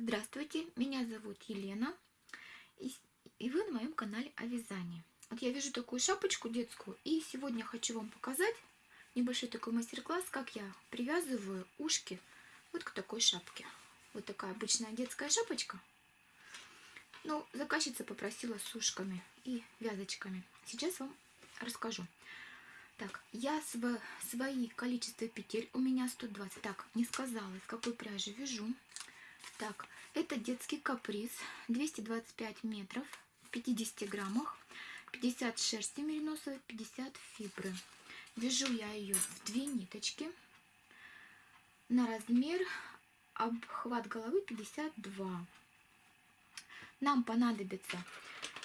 Здравствуйте, меня зовут Елена, и вы на моем канале о вязании. Вот я вяжу такую шапочку детскую, и сегодня хочу вам показать небольшой такой мастер-класс, как я привязываю ушки вот к такой шапке. Вот такая обычная детская шапочка. Ну, заказчица попросила с ушками и вязочками. Сейчас вам расскажу. Так, я св свои количество петель, у меня 120. Так, не сказала, из какой пряжи вяжу. Так, это детский каприз, 225 метров, в 50 граммах, 50 шерсти мериносовой, 50 фибры. Вяжу я ее в две ниточки на размер обхват головы 52. Нам понадобятся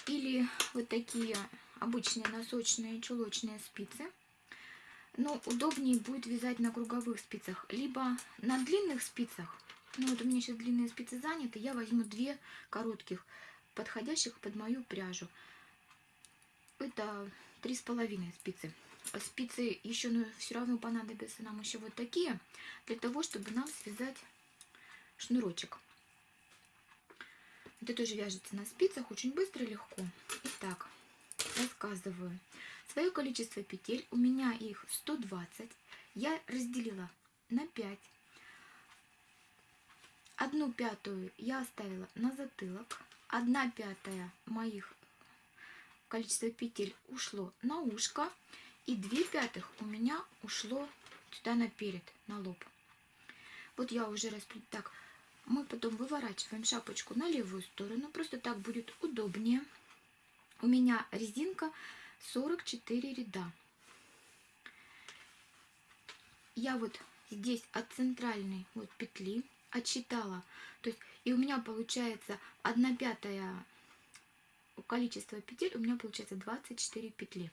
или вот такие обычные носочные чулочные спицы, но удобнее будет вязать на круговых спицах, либо на длинных спицах, ну вот у меня сейчас длинные спицы заняты, я возьму две коротких, подходящих под мою пряжу. Это три с половиной спицы. Спицы еще ну, все равно понадобятся нам еще вот такие, для того, чтобы нам связать шнурочек. Это тоже вяжется на спицах очень быстро и легко. Итак, рассказываю. Свое количество петель, у меня их 120. Я разделила на 5 Одну пятую я оставила на затылок. Одна пятая моих количество петель ушло на ушко. И две пятых у меня ушло сюда наперед, на лоб. Вот я уже расплет. Так, мы потом выворачиваем шапочку на левую сторону. Просто так будет удобнее. У меня резинка 44 ряда. Я вот здесь от центральной вот петли отсчитала. То есть, и у меня получается 1 пятая количество петель, у меня получается 24 петли.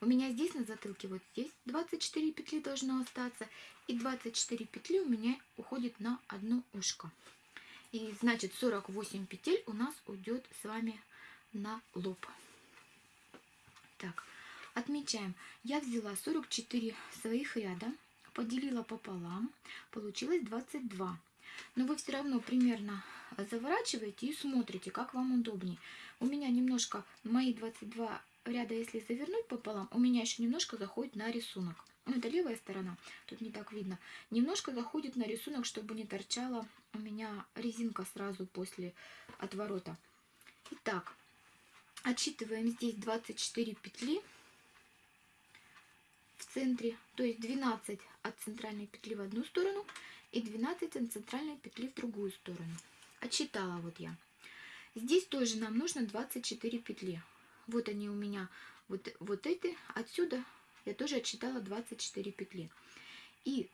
У меня здесь на затылке, вот здесь 24 петли должно остаться. И 24 петли у меня уходит на одно ушко. И значит 48 петель у нас уйдет с вами на лоб. Так, отмечаем. Я взяла 44 своих ряда, поделила пополам, получилось 22 но вы все равно примерно заворачиваете и смотрите, как вам удобнее. У меня немножко, мои 22 ряда, если завернуть пополам, у меня еще немножко заходит на рисунок. Ну, это левая сторона, тут не так видно. Немножко заходит на рисунок, чтобы не торчала у меня резинка сразу после отворота. Итак, отсчитываем здесь 24 петли в центре, то есть 12 от центральной петли в одну сторону и 12 от центральной петли в другую сторону. Отсчитала вот я. Здесь тоже нам нужно 24 петли. Вот они у меня, вот, вот эти. Отсюда я тоже отсчитала 24 петли. И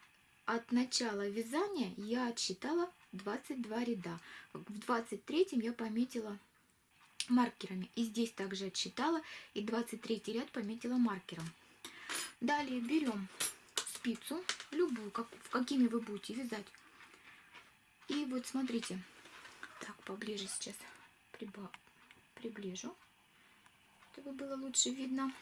от начала вязания я отсчитала 22 ряда. В 23 я пометила маркерами. И здесь также отсчитала. И 23 ряд пометила маркером. Далее берем спицу, любую, как, в какими вы будете вязать. И вот смотрите, так, поближе сейчас прибав, приближу, чтобы было лучше видно.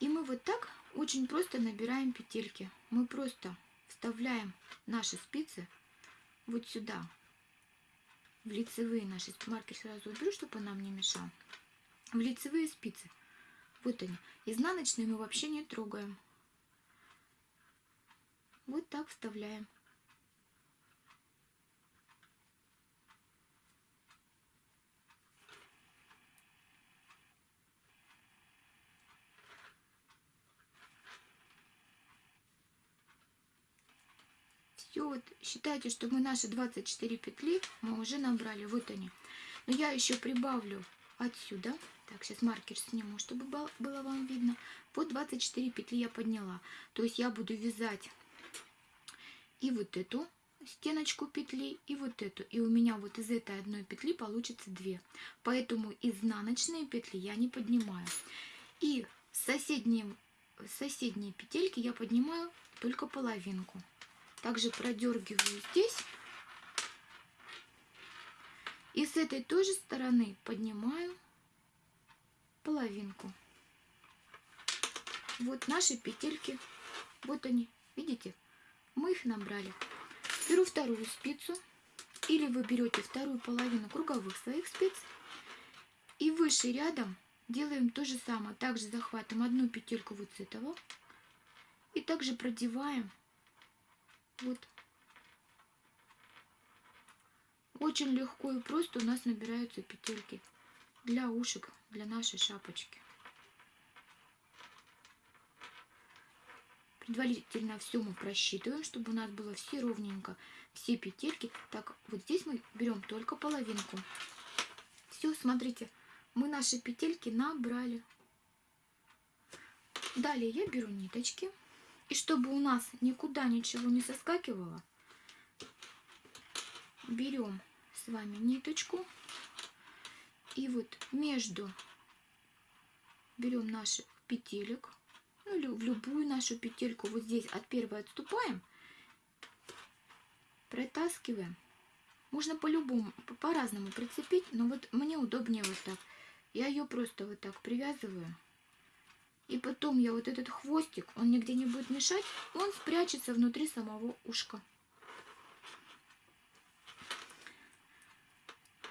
И мы вот так очень просто набираем петельки. Мы просто вставляем наши спицы вот сюда, в лицевые наши. Маркер сразу уберу, чтобы он нам не мешал. В лицевые спицы. Вот они. Изнаночные мы вообще не трогаем. Вот так вставляем. Все, вот считайте, что мы наши 24 петли мы уже набрали. Вот они. Но я еще прибавлю отсюда. Так, сейчас маркер сниму, чтобы было вам видно. Вот 24 петли я подняла. То есть я буду вязать и вот эту стеночку петли и вот эту. И у меня вот из этой одной петли получится две. Поэтому изнаночные петли я не поднимаю. И соседние, соседние петельки я поднимаю только половинку. Также продергиваю здесь. И с этой тоже стороны поднимаю половинку. Вот наши петельки. Вот они. Видите? Мы их набрали. Беру вторую спицу Или вы берете вторую половину круговых своих спиц и выше рядом делаем то же самое. Также захватываем одну петельку вот с этого и также продеваем вот очень легко и просто у нас набираются петельки для ушек, для нашей шапочки. Предварительно все мы просчитываем, чтобы у нас было все ровненько, все петельки. Так, вот здесь мы берем только половинку. Все, смотрите, мы наши петельки набрали. Далее я беру ниточки. И чтобы у нас никуда ничего не соскакивало, берем с вами ниточку и вот между берем наши петелек, ну в любую нашу петельку, вот здесь от первой отступаем, протаскиваем. Можно по-любому, по-разному прицепить, но вот мне удобнее вот так. Я ее просто вот так привязываю. И потом я вот этот хвостик, он нигде не будет мешать, он спрячется внутри самого ушка.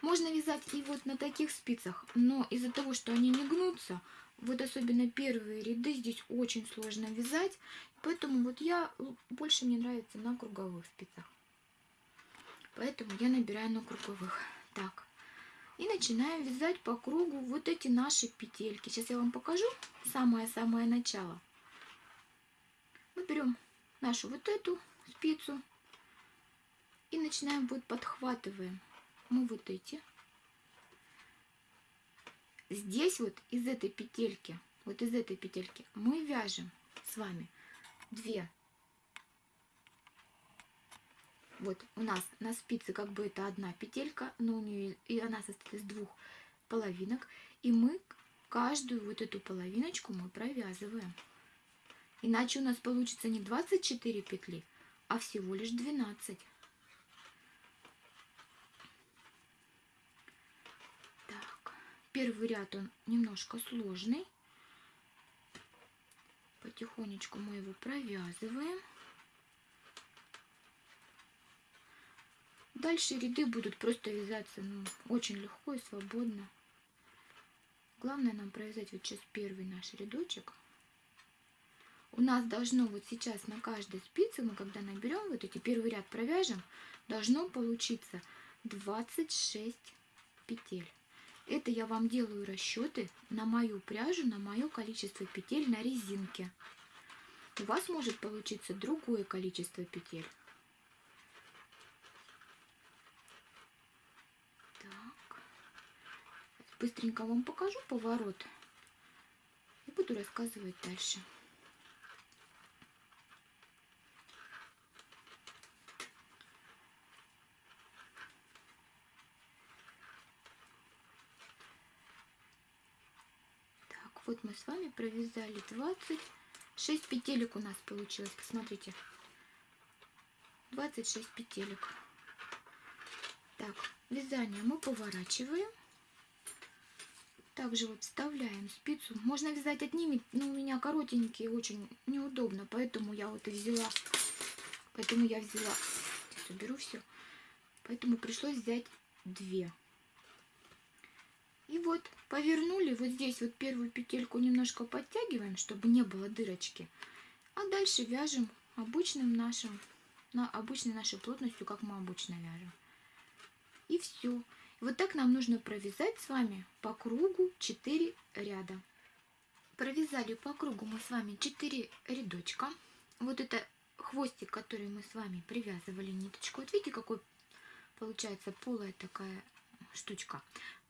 Можно вязать и вот на таких спицах, но из-за того, что они не гнутся, вот особенно первые ряды здесь очень сложно вязать. Поэтому вот я, больше мне нравится на круговых спицах. Поэтому я набираю на круговых. Так. И начинаем вязать по кругу вот эти наши петельки. Сейчас я вам покажу самое-самое начало. Мы берем нашу вот эту спицу и начинаем вот подхватываем мы вот эти. Здесь вот из этой петельки, вот из этой петельки мы вяжем с вами две. Вот у нас на спице как бы это одна петелька, но у нее и она состоит из двух половинок. И мы каждую вот эту половиночку мы провязываем. Иначе у нас получится не 24 петли, а всего лишь 12. Первый ряд он немножко сложный. Потихонечку мы его провязываем. Дальше ряды будут просто вязаться ну, очень легко и свободно. Главное нам провязать вот сейчас первый наш рядочек. У нас должно вот сейчас на каждой спице, мы когда наберем вот эти первый ряд провяжем, должно получиться 26 петель. Это я вам делаю расчеты на мою пряжу, на мое количество петель на резинке. У вас может получиться другое количество петель. Так. Быстренько вам покажу поворот и буду рассказывать дальше. Вот мы с вами провязали 26 петелек у нас получилось. Посмотрите. 26 петелек. Так, вязание мы поворачиваем. Также вот вставляем спицу. Можно вязать одними, но у меня коротенькие, очень неудобно. Поэтому я вот и взяла. Поэтому я взяла. Сейчас уберу все. Поэтому пришлось взять две. И вот повернули, вот здесь вот первую петельку немножко подтягиваем, чтобы не было дырочки. А дальше вяжем обычным нашим, на обычной нашей плотностью, как мы обычно вяжем. И все. Вот так нам нужно провязать с вами по кругу 4 ряда. Провязали по кругу мы с вами 4 рядочка. Вот это хвостик, который мы с вами привязывали ниточку. Вот видите, какой получается полая такая штучка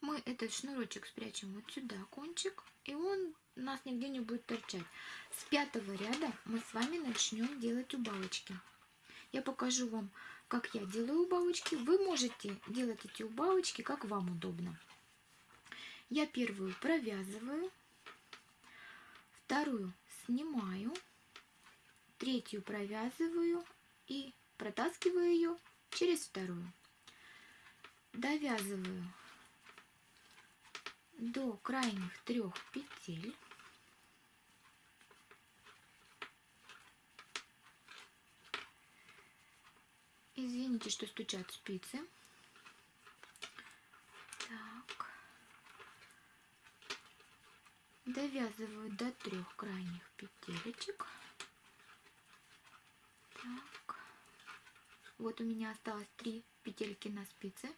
мы этот шнурочек спрячем вот сюда, кончик, и он у нас нигде не будет торчать. С пятого ряда мы с вами начнем делать убавочки. Я покажу вам, как я делаю убавочки. Вы можете делать эти убавочки, как вам удобно. Я первую провязываю, вторую снимаю, третью провязываю и протаскиваю ее через вторую довязываю до крайних трех петель. Извините, что стучат спицы. Так. Довязываю до трех крайних петелечек. Так. Вот у меня осталось три петельки на спице.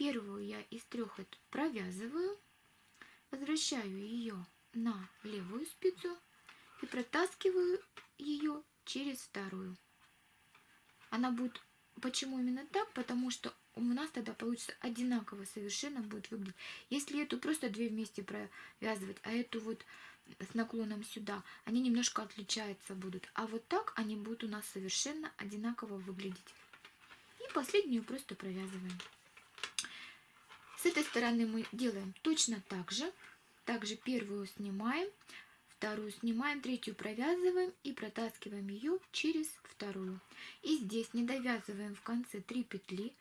Первую я из трех эту провязываю, возвращаю ее на левую спицу и протаскиваю ее через вторую. Она будет... Почему именно так? Потому что у нас тогда получится одинаково совершенно будет выглядеть. Если эту просто две вместе провязывать, а эту вот с наклоном сюда, они немножко отличаются будут. А вот так они будут у нас совершенно одинаково выглядеть. И последнюю просто провязываем. С этой стороны мы делаем точно так же. Также первую снимаем, вторую снимаем, третью провязываем и протаскиваем ее через вторую. И здесь не довязываем в конце 3 петли.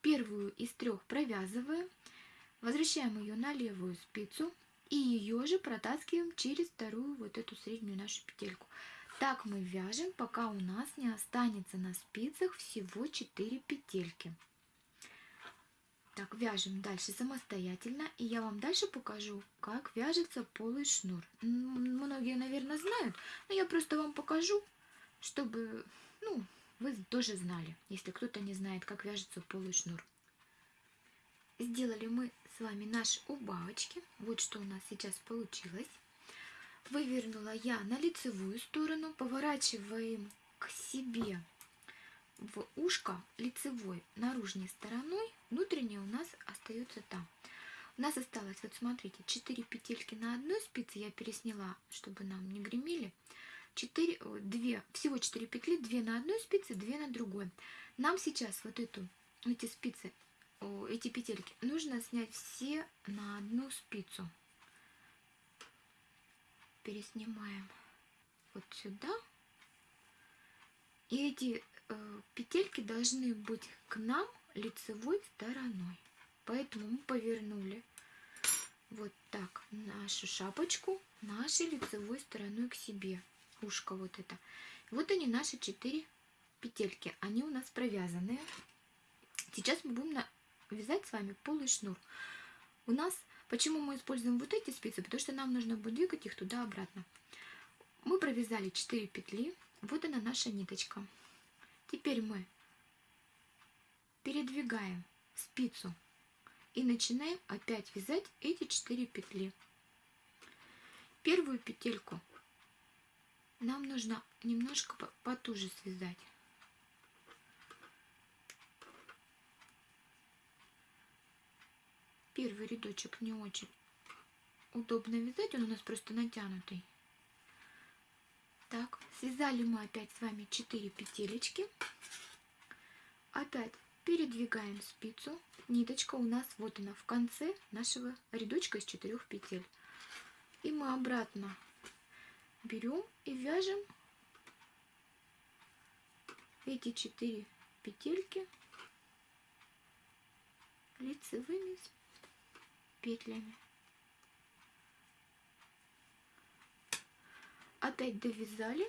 Первую из трех провязываем, возвращаем ее на левую спицу и ее же протаскиваем через вторую вот эту среднюю нашу петельку. Так мы вяжем, пока у нас не останется на спицах всего 4 петельки. Так, вяжем дальше самостоятельно, и я вам дальше покажу, как вяжется полый шнур. Многие, наверное, знают, но я просто вам покажу, чтобы, ну, вы тоже знали, если кто-то не знает, как вяжется полый шнур. Сделали мы с вами наши убавочки. Вот что у нас сейчас получилось. Вывернула я на лицевую сторону, поворачиваем к себе в ушко лицевой наружной стороной, внутренняя у нас остается там. У нас осталось, вот смотрите, 4 петельки на одной спице я пересняла, чтобы нам не гремели. 4, 2, всего 4 петли, 2 на одной спице, 2 на другой. Нам сейчас вот эту, эти спицы, эти петельки нужно снять все на одну спицу. Переснимаем вот сюда. И эти Э, петельки должны быть к нам лицевой стороной. Поэтому мы повернули вот так нашу шапочку нашей лицевой стороной к себе. Ушко вот это. Вот они наши четыре петельки. Они у нас провязанные. Сейчас мы будем вязать с вами полый шнур. У нас, почему мы используем вот эти спицы? Потому что нам нужно будет двигать их туда-обратно. Мы провязали 4 петли. Вот она наша ниточка. Теперь мы передвигаем спицу и начинаем опять вязать эти 4 петли. Первую петельку нам нужно немножко потуже связать. Первый рядочек не очень удобно вязать, он у нас просто натянутый. Так, связали мы опять с вами 4 петелечки. Опять передвигаем спицу. Ниточка у нас вот она в конце нашего рядочка из 4 петель. И мы обратно берем и вяжем эти 4 петельки лицевыми петлями. Опять довязали,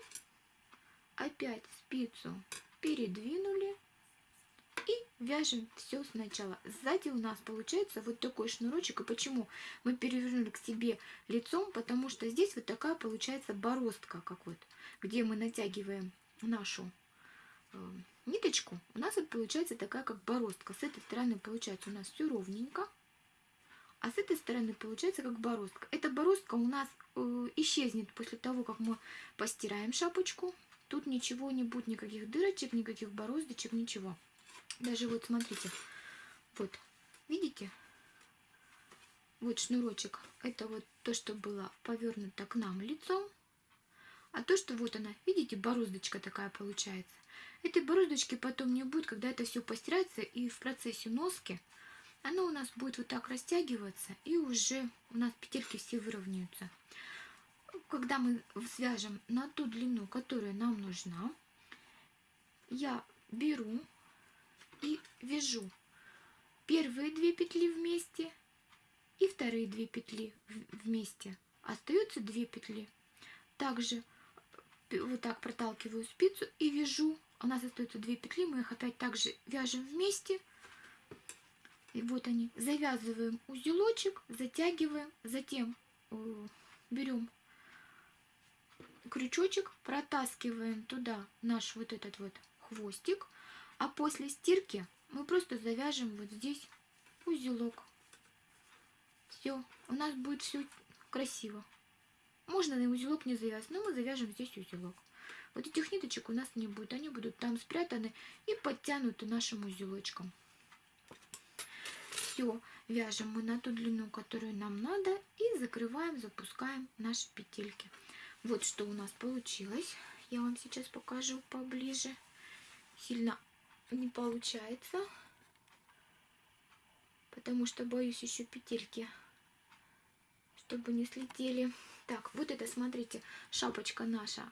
опять спицу передвинули и вяжем все сначала. Сзади у нас получается вот такой шнурочек. И почему мы перевернули к себе лицом? Потому что здесь вот такая получается бороздка, как вот, где мы натягиваем нашу э, ниточку. У нас вот получается такая как бороздка. С этой стороны получается у нас все ровненько. А с этой стороны получается как бороздка. Эта бороздка у нас э, исчезнет после того, как мы постираем шапочку. Тут ничего не будет, никаких дырочек, никаких бороздочек, ничего. Даже вот смотрите, вот, видите? Вот шнурочек. Это вот то, что было повернуто к нам лицом. А то, что вот она, видите, бороздочка такая получается. Этой бороздочки потом не будет, когда это все постирается и в процессе носки оно у нас будет вот так растягиваться, и уже у нас петельки все выровняются. Когда мы свяжем на ту длину, которая нам нужна, я беру и вяжу первые две петли вместе и вторые две петли вместе. Остаются две петли. Также вот так проталкиваю спицу и вяжу. У нас остаются две петли, мы их опять также вяжем вместе и вот они. Завязываем узелочек, затягиваем, затем э, берем крючочек, протаскиваем туда наш вот этот вот хвостик, а после стирки мы просто завяжем вот здесь узелок. Все, у нас будет все красиво. Можно на узелок не завязать, но мы завяжем здесь узелок. Вот этих ниточек у нас не будет, они будут там спрятаны и подтянуты нашим узелочком. Все, вяжем мы на ту длину, которую нам надо, и закрываем, запускаем наши петельки. Вот что у нас получилось. Я вам сейчас покажу поближе. Сильно не получается, потому что боюсь еще петельки, чтобы не слетели. Так, вот это, смотрите, шапочка наша,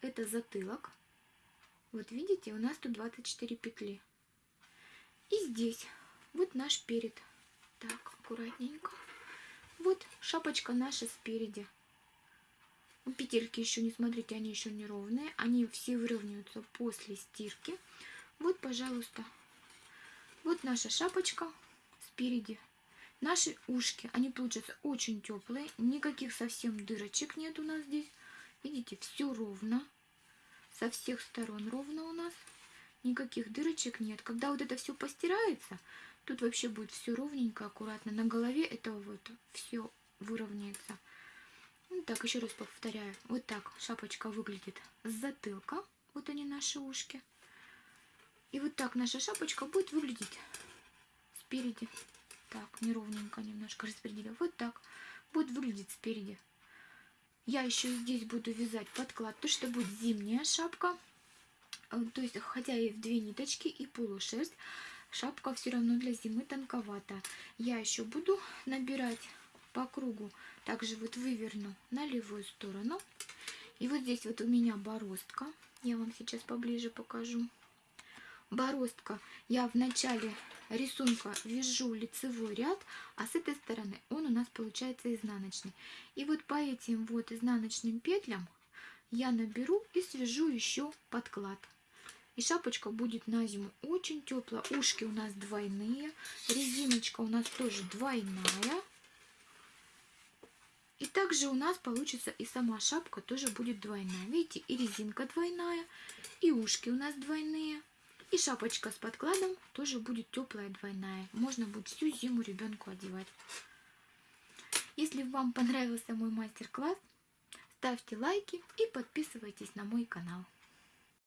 это затылок. Вот видите, у нас тут 24 петли. И здесь вот наш перед. Так, аккуратненько. Вот шапочка наша спереди. Петельки еще не смотрите, они еще не ровные. Они все выровняются после стирки. Вот, пожалуйста. Вот наша шапочка спереди. Наши ушки, они получаются очень теплые. Никаких совсем дырочек нет у нас здесь. Видите, все ровно. Со всех сторон ровно у нас. Никаких дырочек нет. Когда вот это все постирается, тут вообще будет все ровненько, аккуратно. На голове это вот все выровняется. Ну, так, еще раз повторяю. Вот так шапочка выглядит с затылка. Вот они наши ушки. И вот так наша шапочка будет выглядеть спереди. Так, неровненько немножко распределила. Вот так будет выглядеть спереди. Я еще здесь буду вязать подклад, то что будет зимняя шапка. Э, то есть, хотя и в две ниточки, и полушерсть, шапка все равно для зимы тонковата. Я еще буду набирать по кругу. Также вот выверну на левую сторону. И вот здесь вот у меня бороздка. Я вам сейчас поближе покажу. Бороздка. Я в начале рисунка вяжу лицевой ряд, а с этой стороны он у нас получается изнаночный. И вот по этим вот изнаночным петлям я наберу и свяжу еще подклад. И шапочка будет на зиму очень теплая. Ушки у нас двойные, резиночка у нас тоже двойная. И также у нас получится и сама шапка тоже будет двойная. Видите, и резинка двойная, и ушки у нас двойные. И шапочка с подкладом тоже будет теплая двойная. Можно будет всю зиму ребенку одевать. Если вам понравился мой мастер-класс, ставьте лайки и подписывайтесь на мой канал.